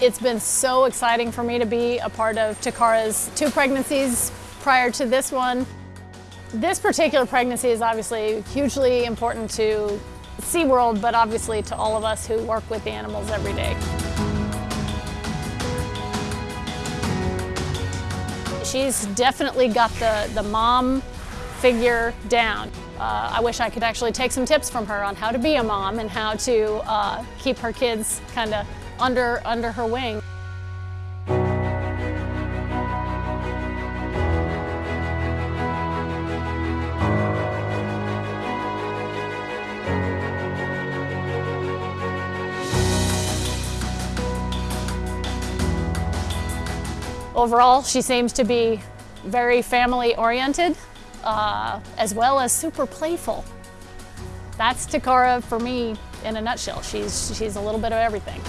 It's been so exciting for me to be a part of Takara's two pregnancies prior to this one. This particular pregnancy is obviously hugely important to SeaWorld, but obviously to all of us who work with the animals every day. She's definitely got the, the mom figure down. Uh, I wish I could actually take some tips from her on how to be a mom and how to uh, keep her kids kind of under, under her wing. Overall, she seems to be very family oriented, uh, as well as super playful. That's Takara for me in a nutshell. She's, she's a little bit of everything.